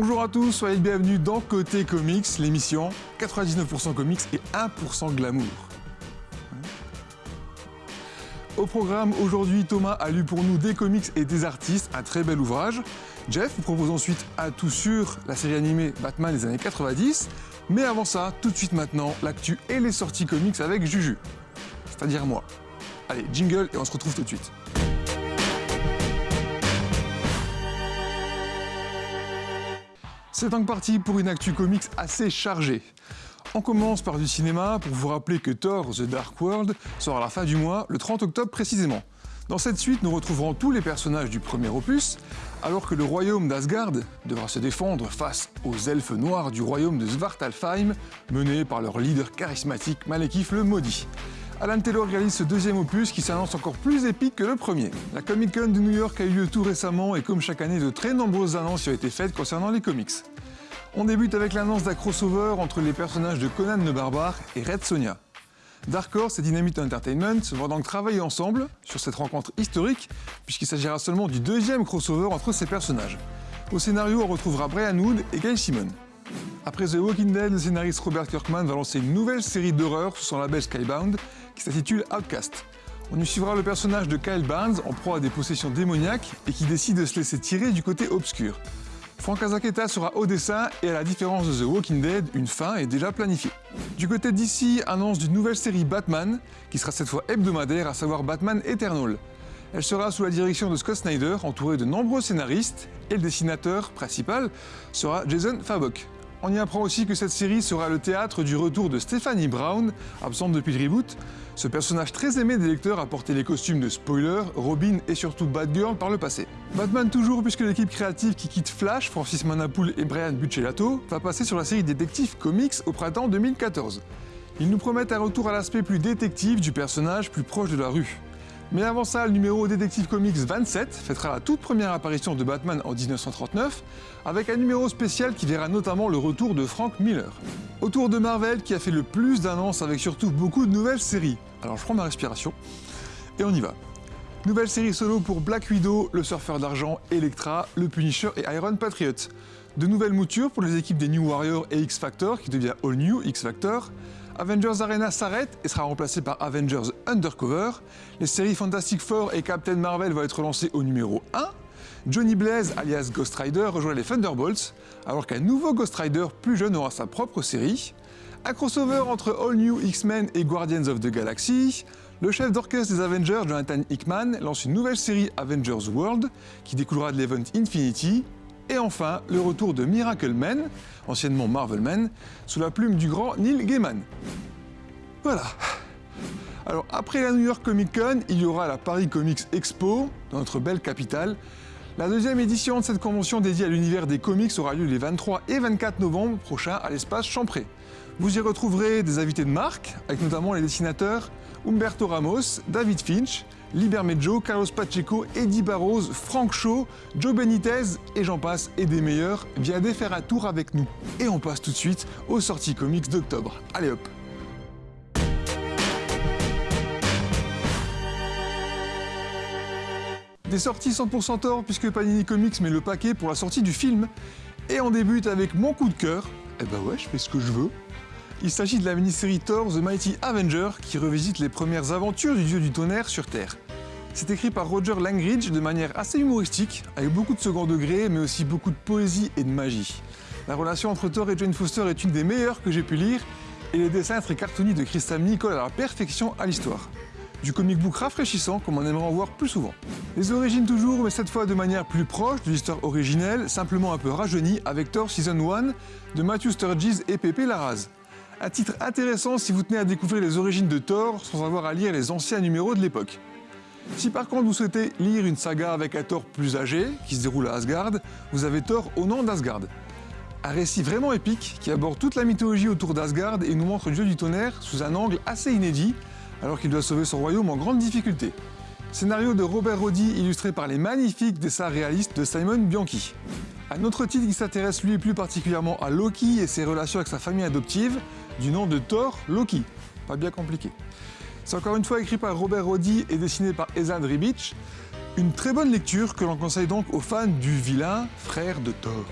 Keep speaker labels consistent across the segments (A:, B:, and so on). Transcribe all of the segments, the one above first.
A: Bonjour à tous, soyez bienvenus dans Côté Comics, l'émission 99% comics et 1% glamour. Au programme aujourd'hui, Thomas a lu pour nous des comics et des artistes, un très bel ouvrage. Jeff vous propose ensuite à tout sur la série animée Batman des années 90. Mais avant ça, tout de suite maintenant, l'actu et les sorties comics avec Juju. C'est-à-dire moi. Allez, jingle et on se retrouve tout de suite. C'est donc parti pour une actu comics assez chargée. On commence par du cinéma pour vous rappeler que Thor The Dark World sort à la fin du mois, le 30 octobre précisément. Dans cette suite, nous retrouverons tous les personnages du premier opus, alors que le royaume d'Asgard devra se défendre face aux elfes noirs du royaume de Svartalfheim, menés par leur leader charismatique Malekith le Maudit. Alan Taylor réalise ce deuxième opus qui s'annonce encore plus épique que le premier. La Comic Con de New York a eu lieu tout récemment et comme chaque année, de très nombreuses annonces ont été faites concernant les comics. On débute avec l'annonce d'un crossover entre les personnages de Conan le Barbare et Red Sonja. Dark Horse et Dynamite Entertainment vont donc travailler ensemble sur cette rencontre historique, puisqu'il s'agira seulement du deuxième crossover entre ces personnages. Au scénario, on retrouvera Brian Wood et Gail Simon. Après The Walking Dead, le scénariste Robert Kirkman va lancer une nouvelle série d'horreur sous son label Skybound qui s'intitule Outcast. On y suivra le personnage de Kyle Barnes en proie à des possessions démoniaques et qui décide de se laisser tirer du côté obscur. Frank Azaketa sera au dessin et à la différence de The Walking Dead, une fin est déjà planifiée. Du côté d'ici, annonce d'une nouvelle série Batman, qui sera cette fois hebdomadaire, à savoir Batman Eternal. Elle sera sous la direction de Scott Snyder, entouré de nombreux scénaristes, et le dessinateur principal sera Jason Fabok. On y apprend aussi que cette série sera le théâtre du retour de Stephanie Brown, absente depuis le reboot. Ce personnage très aimé des lecteurs a porté les costumes de Spoiler, Robin et surtout Batgirl par le passé. Batman toujours puisque l'équipe créative qui quitte Flash, Francis Manapoul et Brian Buccellato, va passer sur la série Détective Comics au printemps 2014. Ils nous promettent un retour à l'aspect plus détective du personnage plus proche de la rue. Mais avant ça, le numéro Détective Comics 27 fêtera la toute première apparition de Batman en 1939, avec un numéro spécial qui verra notamment le retour de Frank Miller. Autour de Marvel qui a fait le plus d'annonces avec surtout beaucoup de nouvelles séries. Alors je prends ma respiration et on y va. Nouvelle série solo pour Black Widow, le surfeur d'argent, Elektra, le Punisher et Iron Patriot. De nouvelles moutures pour les équipes des New Warriors et X-Factor qui devient All New X-Factor. Avengers Arena s'arrête et sera remplacé par Avengers Undercover. Les séries Fantastic Four et Captain Marvel vont être lancées au numéro 1. Johnny Blaze, alias Ghost Rider, rejoint les Thunderbolts, alors qu'un nouveau Ghost Rider plus jeune aura sa propre série. Un crossover entre All New X-Men et Guardians of the Galaxy. Le chef d'orchestre des Avengers, Jonathan Hickman, lance une nouvelle série Avengers World qui découlera de l'event Infinity. Et enfin, le retour de Miracle Man, anciennement Marvel Man, sous la plume du grand Neil Gaiman. Voilà. Alors après la New York Comic Con, il y aura la Paris Comics Expo, dans notre belle capitale. La deuxième édition de cette convention dédiée à l'univers des comics aura lieu les 23 et 24 novembre prochains à l'espace Champré. Vous y retrouverez des invités de marque, avec notamment les dessinateurs Humberto Ramos, David Finch, Liber Mejo, Carlos Pacheco, Eddie Barrows, Frank Shaw, Joe Benitez et j'en passe et des meilleurs, viendez faire un tour avec nous. Et on passe tout de suite aux sorties comics d'octobre. Allez hop Des sorties 100% tort puisque Panini Comics met le paquet pour la sortie du film. Et on débute avec mon coup de cœur. Eh ben ouais, je fais ce que je veux. Il s'agit de la mini-série Thor The Mighty Avenger qui revisite les premières aventures du dieu du tonnerre sur Terre. C'est écrit par Roger Langridge de manière assez humoristique, avec beaucoup de second degré, mais aussi beaucoup de poésie et de magie. La relation entre Thor et Jane Foster est une des meilleures que j'ai pu lire, et les dessins très cartoony de Chris Samney collent à la perfection à l'histoire. Du comic book rafraîchissant comme on aimerait en voir plus souvent. Les origines toujours, mais cette fois de manière plus proche de l'histoire originelle, simplement un peu rajeunie avec Thor Season 1 de Matthew Sturges et Pepe Larraz. Un titre intéressant si vous tenez à découvrir les origines de Thor sans avoir à lire les anciens numéros de l'époque. Si par contre vous souhaitez lire une saga avec un Thor plus âgé, qui se déroule à Asgard, vous avez Thor au nom d'Asgard. Un récit vraiment épique qui aborde toute la mythologie autour d'Asgard et nous montre le dieu du tonnerre sous un angle assez inédit, alors qu'il doit sauver son royaume en grande difficulté. Scénario de Robert Roddy illustré par les magnifiques dessins réalistes de Simon Bianchi. Un autre titre qui s'intéresse lui plus particulièrement à Loki et ses relations avec sa famille adoptive, du nom de Thor Loki. Pas bien compliqué. C'est encore une fois écrit par Robert Roddy et dessiné par Ezad Ribic. Une très bonne lecture que l'on conseille donc aux fans du vilain frère de Thor.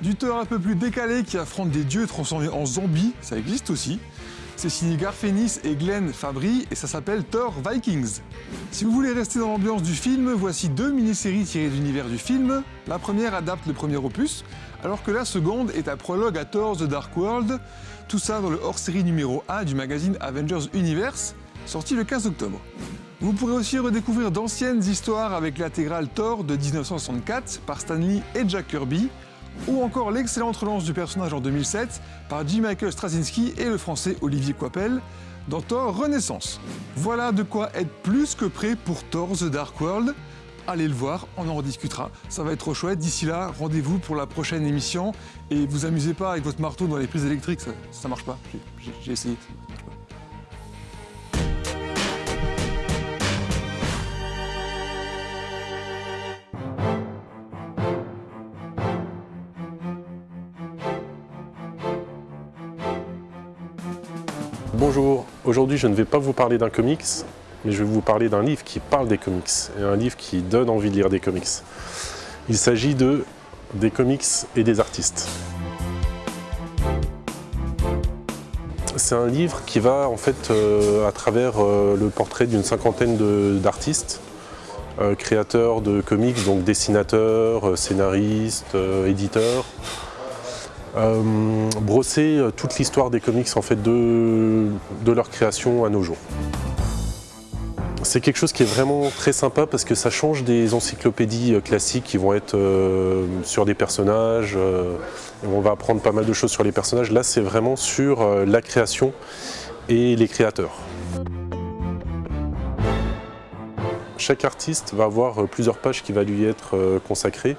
A: Du Thor un peu plus décalé qui affronte des dieux transformés en zombies, ça existe aussi. C'est signé Garfénis et Glenn Fabry et ça s'appelle Thor Vikings. Si vous voulez rester dans l'ambiance du film, voici deux mini-séries tirées de l'univers du film. La première adapte le premier opus, alors que la seconde est un prologue à Thor The Dark World. Tout ça dans le hors-série numéro 1 du magazine Avengers Universe, sorti le 15 octobre. Vous pourrez aussi redécouvrir d'anciennes histoires avec l'intégrale Thor de 1964 par Stanley et Jack Kirby, ou encore l'excellente relance du personnage en 2007 par J. Michael Straczynski et le français Olivier Coipel dans Thor Renaissance. Voilà de quoi être plus que prêt pour Thor The Dark World. Allez le voir, on en rediscutera. Ça va être trop chouette. D'ici là, rendez-vous pour la prochaine émission. Et vous amusez pas avec votre marteau dans les prises électriques, ça, ça marche pas. J'ai essayé.
B: Bonjour, aujourd'hui je ne vais pas vous parler d'un comics, mais je vais vous parler d'un livre qui parle des comics, et un livre qui donne envie de lire des comics. Il s'agit de des comics et des artistes. C'est un livre qui va en fait euh, à travers euh, le portrait d'une cinquantaine d'artistes, euh, créateurs de comics, donc dessinateurs, scénaristes, éditeurs, euh, brosser euh, toute l'histoire des comics en fait, de, leur création à nos jours. C'est quelque chose qui est vraiment très sympa parce que ça change des encyclopédies euh, classiques qui vont être sur des personnages. on va apprendre pas mal de choses sur les personnages. Là, c'est vraiment sur la création et les créateurs. Chaque artiste va avoir plusieurs pages qui vont lui être consacrées.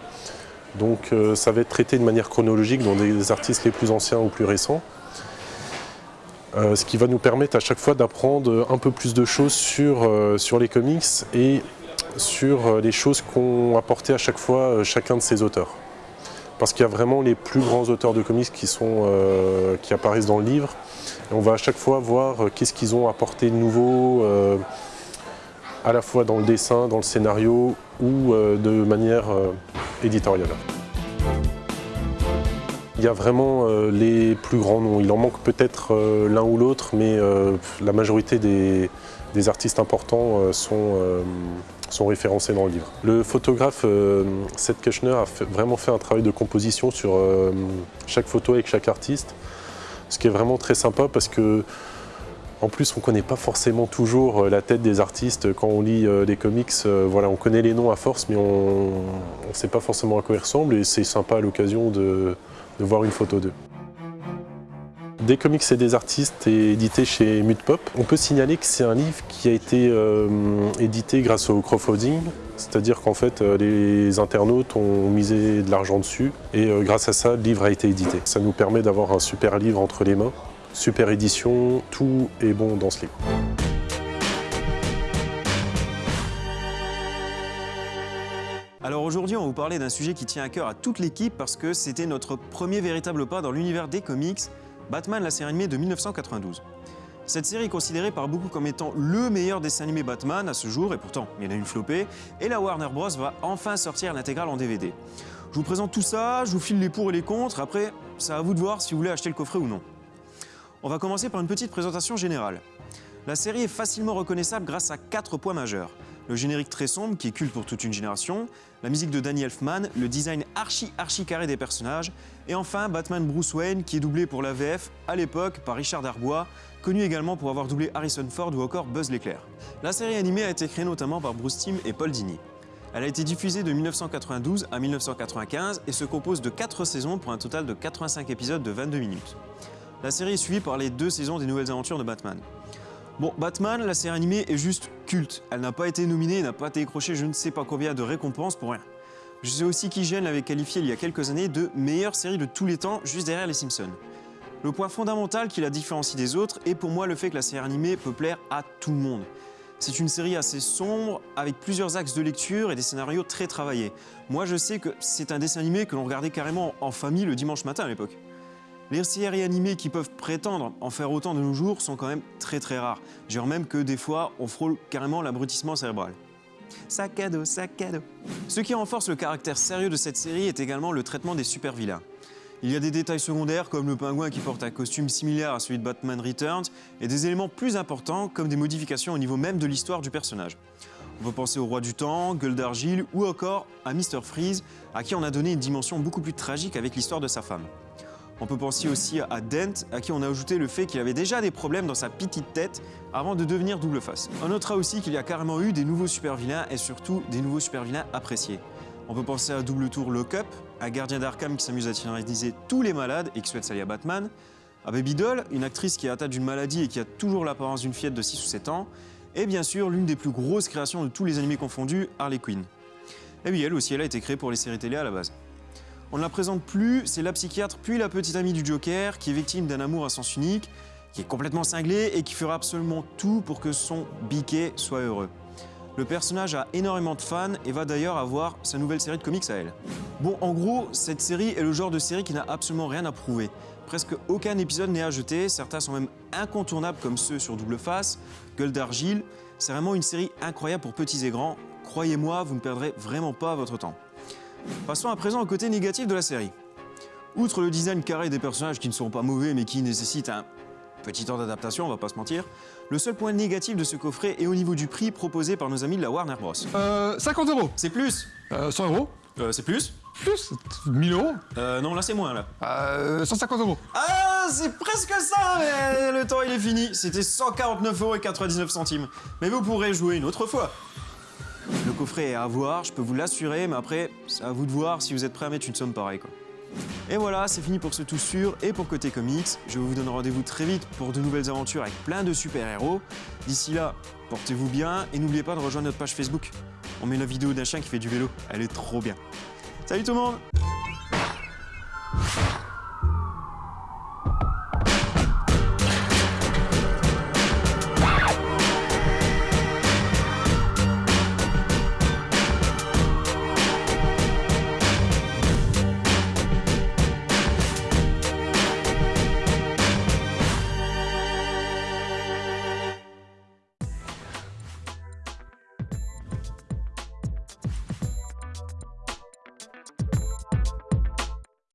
B: Donc euh, ça va être traité de manière chronologique dans des artistes les plus anciens ou plus récents. Euh, ce qui va nous permettre à chaque fois d'apprendre un peu plus de choses sur, euh, sur les comics et sur les choses qu'ont apporté à chaque fois chacun de ces auteurs. Parce qu'il y a vraiment les plus grands auteurs de comics qui, sont, qui apparaissent dans le livre. Et on va à chaque fois voir qu'est-ce qu'ils ont apporté de nouveau, à la fois dans le dessin, dans le scénario ou de manière Il y a vraiment euh, les plus grands noms. Il en manque peut-être euh, l'un ou l'autre, mais euh, la majorité des, artistes importants sont, sont, référencés dans le livre. Le photographe Seth Kushner a vraiment fait un travail de composition sur chaque photo avec chaque artiste, ce qui est vraiment très sympa parce que en plus, on ne connaît pas forcément toujours euh, la tête des artistes quand on lit euh, les comics. Euh, voilà, on connaît les noms à force, mais on ne sait pas forcément à quoi ils ressemblent et c'est sympa à l'occasion de, voir une photo d'eux. Des comics et des artistes est édité chez Mudpop. On peut signaler que c'est un livre qui a été édité grâce au crowdfunding, c'est-à-dire qu'en fait les internautes ont misé de l'argent dessus et grâce à ça le livre a été édité. Ça nous permet d'avoir un super livre entre les mains super édition, tout est bon dans ce livre.
C: Alors aujourd'hui, on va vous parler d'un sujet qui tient à cœur à toute l'équipe parce que c'était notre premier véritable pas dans l'univers des comics, Batman, la série animée de 1992. Cette série est considérée par beaucoup comme étant le meilleur dessin animé Batman à ce jour, et pourtant il y en a une flopée, et la Warner Bros. va enfin sortir l'intégrale en DVD. Je vous présente tout ça, je vous file les pour et les contre, après c'est à vous de voir si vous voulez acheter le coffret ou non. On va commencer par une petite présentation générale. La série est facilement reconnaissable grâce à quatre points majeurs. Le générique très sombre, qui est culte pour toute une génération, la musique de Danny Elfman, le design archi archi carré des personnages, et enfin Batman Bruce Wayne, qui est doublé pour la VF à l'époque par Richard Darbois, connu également pour avoir doublé Harrison Ford ou encore Buzz l'éclair. La série animée a été créée notamment par Bruce Timm et Paul Dini. Elle a été diffusée de 1992 à 1995 et se compose de 4 saisons pour un total de 85 épisodes de 22 minutes. La série est suivie par les deux saisons des nouvelles aventures de Batman. Bon, Batman, la série animée est juste culte. Elle n'a pas été nominée, n'a pas été décrochée je ne sais pas combien de récompenses pour rien. Je sais aussi qu'IGN l'avait qualifiée il y a quelques années de meilleure série de tous les temps, juste derrière les Simpsons. Le point fondamental qui la différencie des autres est pour moi le fait que la série animée peut plaire à tout le monde. C'est une série assez sombre, avec plusieurs axes de lecture et des scénarios très travaillés. Moi je sais que c'est un dessin animé que l'on regardait carrément en famille le dimanche matin à l'époque. Les séries animées qui peuvent prétendre en faire autant de nos jours sont quand même très très rares. Genre même que des fois, on frôle carrément l'abrutissement cérébral. Sac à dos, sac à dos. Ce qui renforce le caractère sérieux de cette série est également le traitement des super-vilains. Il y a des détails secondaires comme le pingouin qui porte un costume similaire à celui de Batman Returns et des éléments plus importants comme des modifications au niveau même de l'histoire du personnage. On peut penser au Roi du Temps, Gueule d'Argile ou encore à Mr. Freeze à qui on a donné une dimension beaucoup plus tragique avec l'histoire de sa femme. On peut penser aussi à Dent, à qui on a ajouté le fait qu'il avait déjà des problèmes dans sa petite tête avant de devenir double face. On notera aussi qu'il y a carrément eu des nouveaux super-vilains et surtout des nouveaux super-vilains appréciés. On peut penser à Double Tour Lockup, un gardien d'Arkham qui s'amuse à tyranniser tous les malades et qui souhaite s'allier à Batman, à Baby Doll, une actrice qui est atteinte d'une maladie et qui a toujours l'apparence d'une fillette de 6 ou 7 ans, et bien sûr l'une des plus grosses créations de tous les animés confondus, Harley Quinn. Et oui, elle aussi, elle a été créée pour les séries télé à la base. On ne la présente plus, c'est la psychiatre puis la petite amie du Joker qui est victime d'un amour à sens unique, qui est complètement cinglé et qui fera absolument tout pour que son biquet soit heureux. Le personnage a énormément de fans et va d'ailleurs avoir sa nouvelle série de comics à elle. Bon, en gros, cette série est le genre de série qui n'a absolument rien à prouver. Presque aucun épisode n'est à jeter, certains sont même incontournables comme ceux sur Double Face, Gueule d'Argile. C'est vraiment une série incroyable pour petits et grands. Croyez-moi, vous ne perdrez vraiment pas votre temps. Passons à présent au côté négatif de la série. Outre le design carré des personnages qui ne sont pas mauvais mais qui nécessitent un petit temps d'adaptation, on va pas se mentir, le seul point négatif de ce coffret est au niveau du prix proposé par nos amis de la Warner Bros.
A: Euh, 50 euros.
C: C'est plus
A: Euh, 100 euros.
C: Euh, C'est plus
A: Plus 1000 euros.
C: Euh, non, là c'est moins là.
A: Euh, 150 euros.
C: Ah, c'est presque ça, mais le temps il est fini. C'était 149 euros et 99 centimes. Mais vous pourrez jouer une autre fois. Coffret est à voir, je peux vous l'assurer, mais après, c'est à vous de voir si vous êtes prêt à mettre une somme pareille. Quoi. Et voilà, c'est fini pour ce tout sûr et pour Côté Comics. Je vous donne rendez-vous très vite pour de nouvelles aventures avec plein de super-héros. D'ici là, portez-vous bien et n'oubliez pas de rejoindre notre page Facebook. On met la vidéo d'un chien qui fait du vélo, elle est trop bien. Salut tout le monde